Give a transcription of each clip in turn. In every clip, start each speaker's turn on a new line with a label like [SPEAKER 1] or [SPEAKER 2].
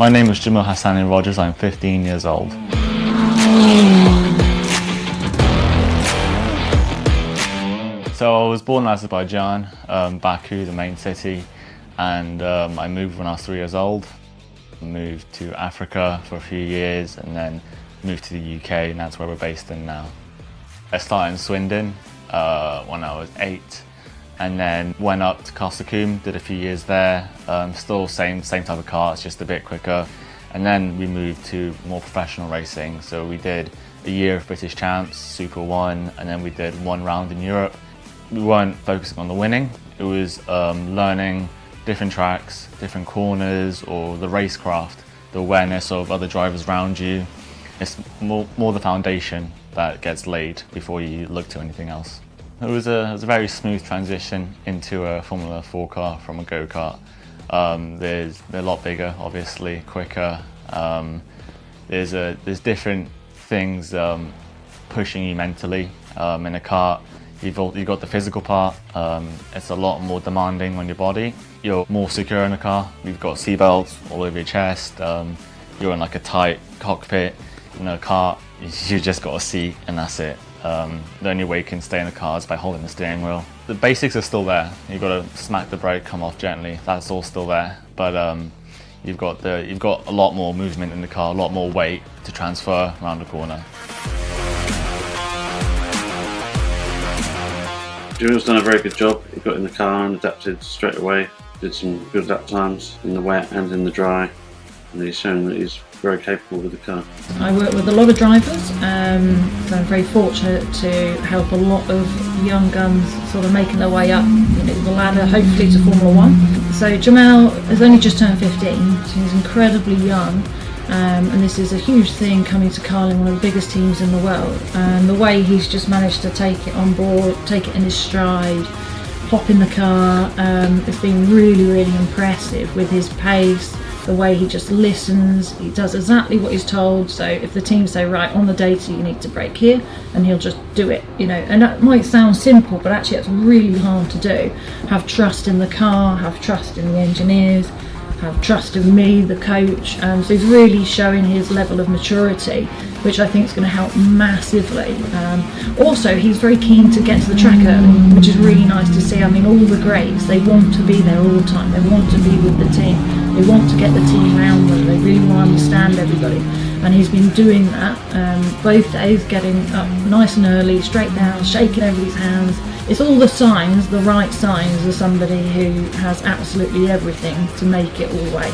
[SPEAKER 1] My name is Jamil Hassani Rogers, I'm 15 years old. So I was born in Azerbaijan, um, Baku, the main city, and um, I moved when I was three years old. Moved to Africa for a few years and then moved to the UK and that's where we're based in now. I started in Swindon uh, when I was eight and then went up to Castle Combe, did a few years there, um, still same, same type of car, it's just a bit quicker. And then we moved to more professional racing. So we did a year of British Champs, Super 1, and then we did one round in Europe. We weren't focusing on the winning, it was um, learning different tracks, different corners, or the racecraft, the awareness of other drivers around you. It's more, more the foundation that gets laid before you look to anything else. It was a, it was a very smooth transition into a Formula 4 car from a go-kart. Um, there's, they're a lot bigger, obviously, quicker. Um, there's, a, there's different things um, pushing you mentally. Um, in a kart, you've, you've got the physical part. Um, it's a lot more demanding on your body. You're more secure in a car. You've got seatbelts all over your chest. Um, you're in like a tight cockpit. In a car, you just got a seat and that's it. Um, the only way you can stay in the car is by holding the steering wheel. The basics are still there. You've got to smack the brake, come off gently. That's all still there. But um, you've got the you've got a lot more movement in the car, a lot more weight to transfer around the corner.
[SPEAKER 2] Jules done a very good job. He got in the car and adapted straight away. Did some good lap times in the wet and in the dry. And he's shown that he's very capable with the car.
[SPEAKER 3] I work with a lot of drivers, um, so I'm very fortunate to help a lot of young guns sort of making their way up you know, the ladder, hopefully to Formula One. So Jamal has only just turned 15, so he's incredibly young. Um, and this is a huge thing coming to Carlin, one of the biggest teams in the world. And the way he's just managed to take it on board, take it in his stride, hop in the car, um, has been really, really impressive with his pace, the way he just listens, he does exactly what he's told. So if the team say, right, on the data you need to brake here, and he'll just do it, you know. And that might sound simple, but actually it's really hard to do. Have trust in the car, have trust in the engineers, have trust in me, the coach. Um, so he's really showing his level of maturity, which I think is going to help massively. Um, also, he's very keen to get to the track early, which is really nice to see. I mean, all the greats, they want to be there all the time. They want to be with the team. They want to get the team around them. They really want to understand everybody. And he's been doing that um, both days, getting up nice and early, straight down, shaking everybody's hands. It's all the signs, the right signs of somebody who has absolutely everything to make it all the way.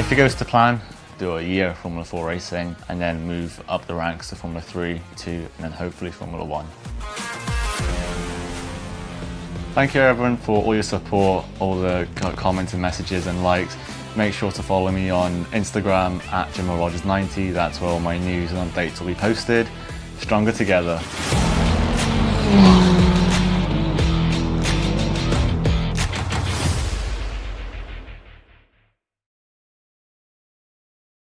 [SPEAKER 1] If it goes to plan, do a year of Formula 4 racing and then move up the ranks to Formula 3, 2 and then hopefully Formula 1. Thank you everyone for all your support, all the comments and messages and likes. Make sure to follow me on Instagram at JamilRogers90, that's where all my news and updates will be posted. Stronger together.